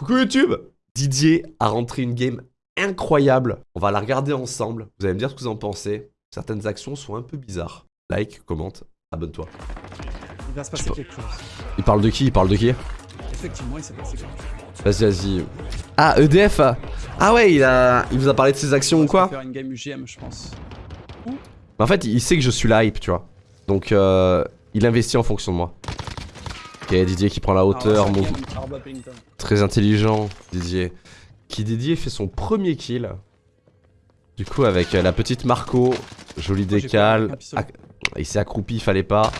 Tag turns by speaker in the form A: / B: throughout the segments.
A: Coucou YouTube Didier a rentré une game incroyable. On va la regarder ensemble. Vous allez me dire ce que vous en pensez. Certaines actions sont un peu bizarres. Like, commente, abonne-toi.
B: Il va se passer quelque chose.
A: Il parle de qui? Il parle de qui?
B: Effectivement, il s'est passé quelque chose.
A: Vas-y, vas-y. Ah, EDF Ah ouais, il, a... il vous a parlé de ses actions ou quoi?
B: va faire une game UGM, je pense.
A: Mais En fait, il sait que je suis la hype, tu vois. Donc, euh, il investit en fonction de moi. Ok, Didier qui prend la hauteur,
B: Arba Pellington.
A: Très intelligent, Didier. Qui Didier fait son premier kill. Du coup, avec euh, la petite Marco, joli
B: Moi, j'ai
A: décal.
B: peur avec un pistolet.
A: Ah, il s'est accroupi, il fallait pas.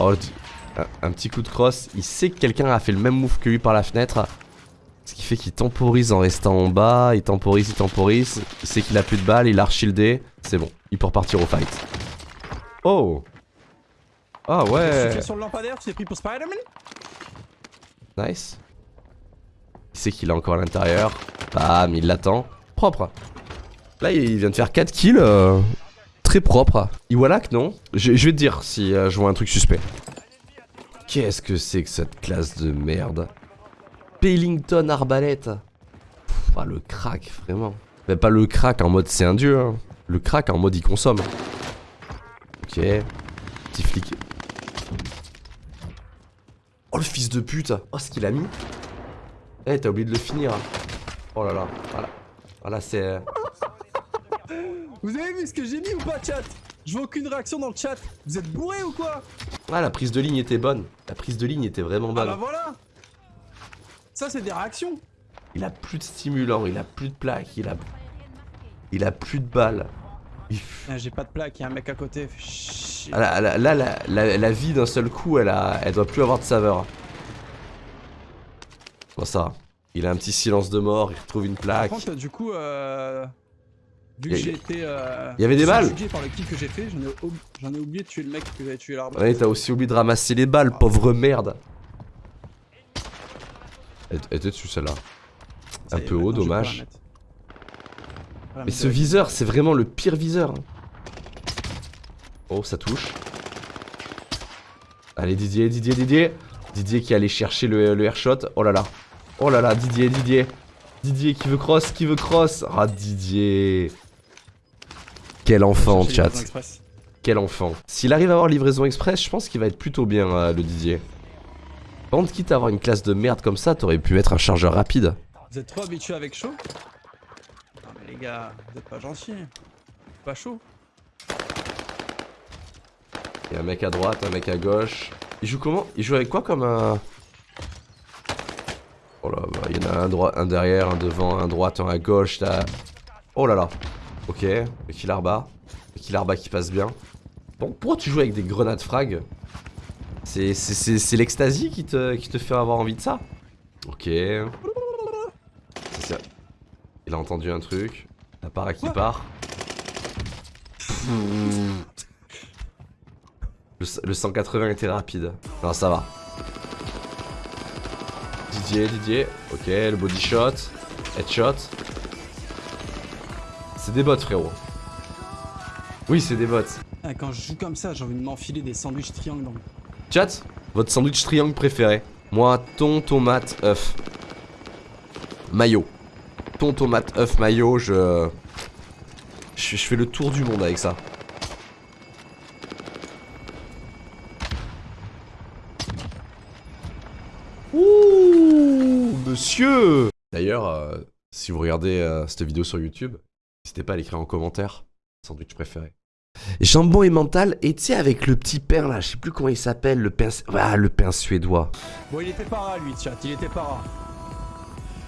A: Oh, un petit coup de crosse. Il sait que quelqu'un a fait le même move que lui par la fenêtre. Ce qui fait qu'il temporise en restant en bas. Il temporise, il temporise. Il sait qu'il a plus de balles, il a reshieldé. C'est bon, il peut repartir au fight. Oh Ah ouais
B: fais sur le lampadaire, tu t'es pris pour Spider-Man?
A: Nice. Il sait qu'il est encore à l'intérieur? Bam, il l'attend. Propre. Là, il vient de faire 4 kills. euh, très propre. Iwalak, non? Je, je vais te dire si euh, je vois un truc suspect. Qu'est-ce que c'est que cette classe de merde? Pellington arbalète. Pff, ah, le crack, vraiment. Mais pas le crack en mode c'est un dieu. hein. Le crack en mode il consomme. Ok. Petit flic. Oh le fils de pute. Oh ce qu'il a mis. Eh t'as oublié de le finir Oh là là Voilà. Voilà c'est... euh,
B: Vous avez vu ce que j'ai mis ou pas, chat? Je vois aucune réaction dans le chat. Vous êtes bourré ou quoi?
A: Ah la prise de ligne était bonne. La prise de ligne était vraiment
B: Ah
A: bonne.
B: bah voilà! Ça, c'est des réactions.
A: Il a plus de stimulant, il a plus de plaques, il a... Il a plus de balles.
B: Ah, j'ai pas de plaque, il y a un mec à côté. Shit.
A: Ah, Là, là, là, la, la- la vie d'un seul coup elle, a, elle doit plus avoir de saveur Bon ça. Il a un petit silence de mort, il retrouve une
B: Par
A: plaque
B: contre, du coup, euh... vu que j'ai été. Euh...
A: y avait des balles
B: subjugué par le kill que j'ai fait, j'en ai, oublié de tuer le mec que j'avais tué l'arbre.
A: Ouais, t'as aussi oublié de ramasser les balles, pauvre merde. Elle était dessus celle-là. Un peu haut, dommage. Mais ce viseur, c'est vraiment le pire viseur. hein. Oh, ça touche. Allez, Didier, Didier, Didier. Didier qui allait chercher le, le airshot. Oh là là. Oh là là, Didier, Didier. Didier qui veut cross, qui veut cross. Ah, Didier. Quel enfant, chat. Quel enfant. S'il arrive à avoir livraison express, je pense qu'il va être plutôt bien, euh, le Didier. Contre, quitte à avoir une classe de merde comme ça, t'aurais pu mettre un chargeur rapide.
B: Vous êtes trop habitués avec chaud les gars, vous êtes pas gentils. Pas chaud.
A: Il y a un mec à droite, un mec à gauche. Il joue comment? Il joue avec quoi comme un... Oh là, bah, il y en a un, droit, un derrière, un devant, un droite, un à gauche. T'as... Oh là là. Ok, le kill arba. Le kill arba qui passe bien? Bon, pourquoi tu joues avec des grenades frag? C'est l'extasie qui te, qui te fait avoir envie de ça? Ok. C'est ça. Il a entendu un truc. La para qui part. Le, le 180 était rapide. Non, ça va. Didier, Didier. Ok, le body shot. Headshot. C'est des bots, frérot. Oui, c'est des bots.
B: Ah, quand je joue comme ça, j'ai envie de m'enfiler des sandwichs triangles dans le...
A: Chat, votre sandwich triangle préféré Moi, thon, tomate, œuf. Mayo. Thon, tomate, œuf, mayo, je... je... Je fais le tour du monde avec ça. Ouh, monsieur D'ailleurs, euh, si vous regardez euh, cette vidéo sur YouTube, n'hésitez pas à l'écrire en commentaire. Sandwich préféré. Jambon et mental, et tu sais, avec le petit pain là, je sais plus comment il s'appelle, le pain. Ah, le pain suédois.
B: Bon, il était para lui, chat, il était para.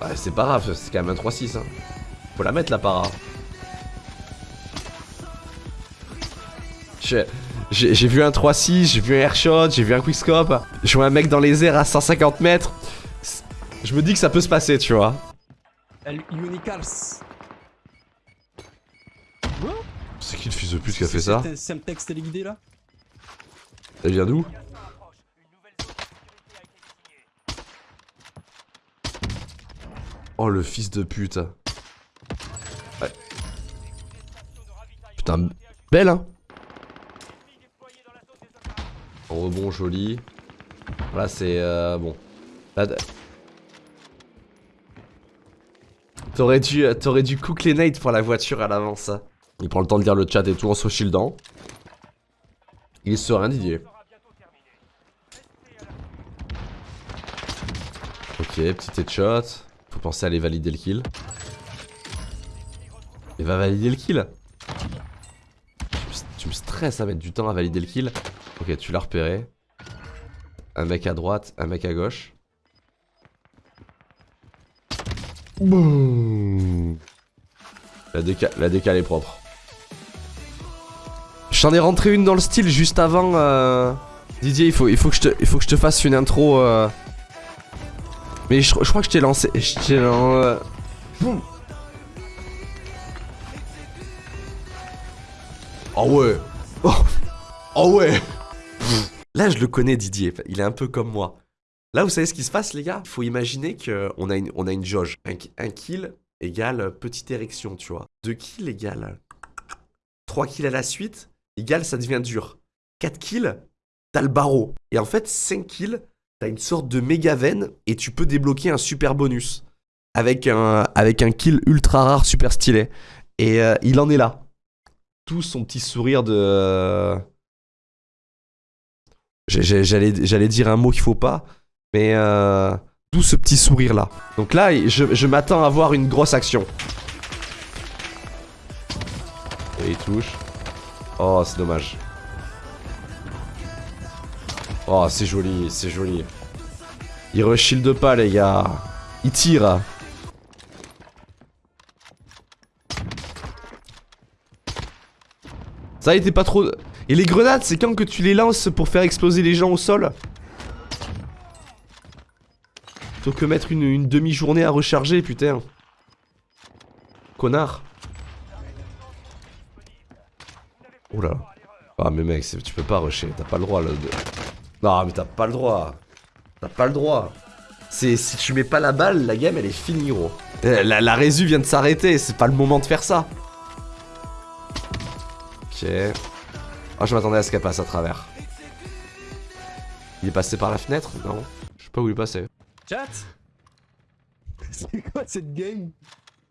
A: Ouais, c'est pas grave, c'est quand même un 3-6. Hein. Faut la mettre la para. J'ai vu un 3-6, j'ai vu un airshot, j'ai vu un quickscope. Je vois un mec dans les airs à 150 mètres. Je me dis que ça peut se passer, tu vois.
B: El Unicals.
A: C'est qui le fils de pute qui a fait ça
B: C'est téléguidé là?
A: Elle vient d'où? Oh le fils de pute. Ouais. Putain, belle hein rebond joli. Là c'est euh, bon. T'aurais dû, t'aurais dû cook les nades pour la voiture à l'avance. Il prend le temps de lire le chat et tout en se shieldant. Il est serein. Ok, petit headshot. Faut penser à aller valider le kill. Il va valider le kill. Tu me, stresses à mettre du temps à valider le kill. Ok, tu l'as repéré. Un mec à droite, un mec à gauche. La, déca la décale est propre. J'en ai rentré une dans le style juste avant. euh, Didier, il faut, il, faut que je te, il faut que je te fasse une intro. euh, Mais je, je crois que je t'ai lancé. Je t'ai lan- euh, Boum. Oh ouais. Oh, Oh ouais. Là, je le connais, Didier. Il est un peu comme moi. Là, vous savez ce qui se passe, les gars? Faut imaginer qu'on a une, on a une jauge. Un, un kill égale petite érection, tu vois. Deux kills égale 3 kills à la suite égale ça devient dur. 4 kills, t'as le barreau. Et en fait, 5 kills, t'as une sorte de méga veine et tu peux débloquer un super bonus. Avec un, avec un kill ultra rare, super stylé. Et euh, il en est là. Tout son petit sourire de. J'allais j'allais dire un mot qu'il faut pas, mais euh, d'où ce petit sourire là. Donc là, je, je m'attends à voir une grosse action. Et il touche. Oh, c'est dommage. Oh, c'est joli, c'est joli. Il reshield pas, les gars. Il tire. Ça était pas trop... Et les grenades, c'est quand que tu les lances pour faire exploser les gens au sol? Plutôt que mettre une, demi-journée à recharger, putain. Connard. Oh là. Ah mais mec, tu peux pas rusher, t'as pas le droit là. de- Non mais t'as pas le droit. T'as pas le droit. C'est si tu mets pas la balle, la game elle est finie gros. Euh, La, la résu vient de s'arrêter, c'est pas le moment de faire ça. Ok. Ah je m'attendais à ce qu'elle passe à travers. Il est passé par la fenêtre Non? Je sais pas où il est passé.
B: Chat C'est quoi cette game?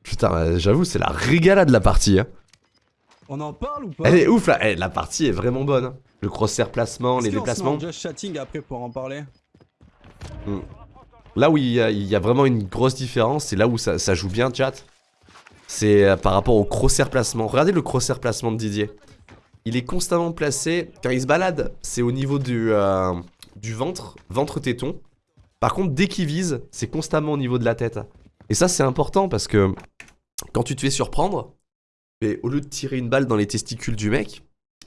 A: Putain, j'avoue, c'est la régalade de la partie. Hein.
B: On en parle ou pas
A: Elle est ouf là, Eh, la partie est vraiment bonne. hein. Le crosshair placement, les déplacements.
B: en just chatting après pour en parler
A: Là où il y, a, il y a vraiment une grosse différence, c'est là où ça, ça joue bien, chat. C'est euh, par rapport au crosshair placement. Regardez le crosshair placement de Didier. Il est constamment placé. Quand il se balade, c'est au niveau du, euh, du ventre, ventre-téton. Par contre, dès qu'il vise, c'est constamment au niveau de la tête. Et ça, c'est important parce que quand tu te fais surprendre, mais au lieu de tirer une balle dans les testicules du mec,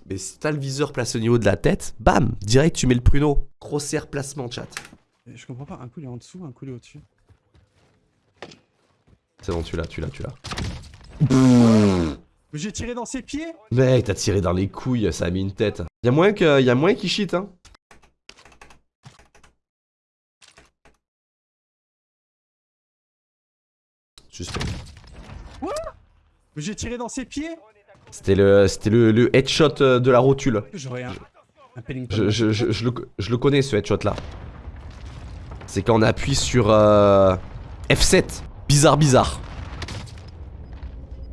A: mais si t'as le viseur placé au niveau de la tête, bam, direct tu mets le pruneau. Crosshair placement, chat.
B: Je comprends pas, un coup il est en dessous, un coup il est au-dessus.
A: C'est bon, tu l'as, tu l'as, tu l'as.
B: Mais j'ai tiré dans ses pieds
A: Mec, t'as tiré dans les couilles, ça a mis une tête. Y'a moins que, y a moins qui cheat, hein. Suspect.
B: Mais j'ai tiré dans ses pieds
A: C'était le, c'était le, le headshot euh, de la rotule.
B: J'aurais un... Un.
A: Je, je, je, je le, je le connais ce headshot là. C'est quand on appuie sur euh, F7. Bizarre, bizarre.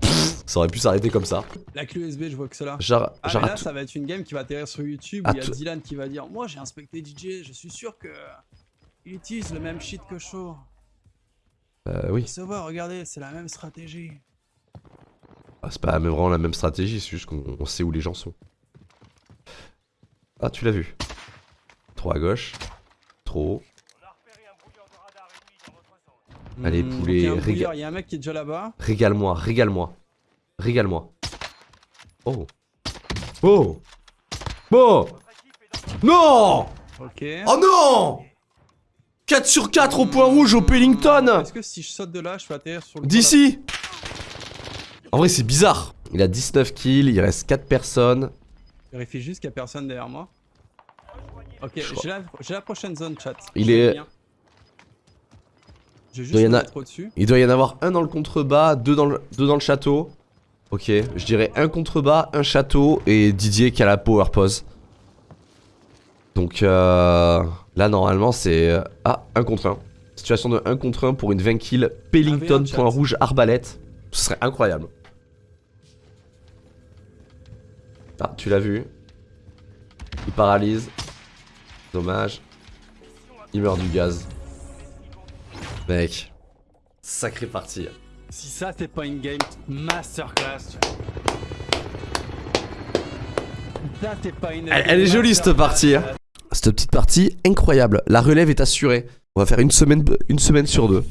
A: Pff, ça aurait pu s'arrêter comme ça.
B: La clé USB, je vois que cela.
A: Genre,
B: Ah
A: genre
B: mais
A: à
B: là
A: tout-
B: ça va être une game qui va atterrir sur YouTube où il y a
A: tout-
B: Dylan qui va dire Moi j'ai inspecté DJ, je suis sûr que il utilise le même shit que Shaw.
A: Euh, oui.
B: Se voit, regardez, c'est la même stratégie.
A: Ah, c'est pas vraiment la même stratégie, c'est juste qu'on on sait où les gens sont. Ah, tu l'as vu. Trop à gauche. Trop haut. Allez,
B: Hmm,
A: poulet,
B: donc Il y a un
A: réga-
B: brouillard, il y a un mec qui est déjà là-bas.
A: Régale-moi, régale-moi. Régale-moi. Oh. Oh. Oh. Non
B: Ok.
A: Oh non 4 sur 4 au point rouge au Pellington
B: Est-ce que si je saute de là, je peux atterrir sur le.
A: D'ici En vrai, c'est bizarre. Il a 19 kills, il reste 4 personnes.
B: Vérifie juste qu'il y a personne derrière moi. Ok, j'ai la, prochaine zone chat.
A: Il est- doit y
B: juste
A: a-
B: au-dessus.
A: Il doit y en avoir un dans le contrebas, deux dans le, deux dans le château. Ok, je dirais un contrebas, un château et Didier qui a la power pose. Donc euh, là normalement c'est... Ah, un contre un. Situation de 1 contre 1 pour une 20 kills. Pellington,
B: AV1 chat.
A: point rouge, arbalète. Ce serait incroyable. Ah, tu l'as vu. Il paralyse. Dommage. Il meurt du gaz. Mec. Sacrée partie.
B: Si ça c'est pas une game masterclass. tu vois. Ça c'est pas une.
A: Elle- elle est jolie, cette partie, hein. Cette petite partie incroyable. La relève est assurée. On va faire une semaine, une semaine sur deux.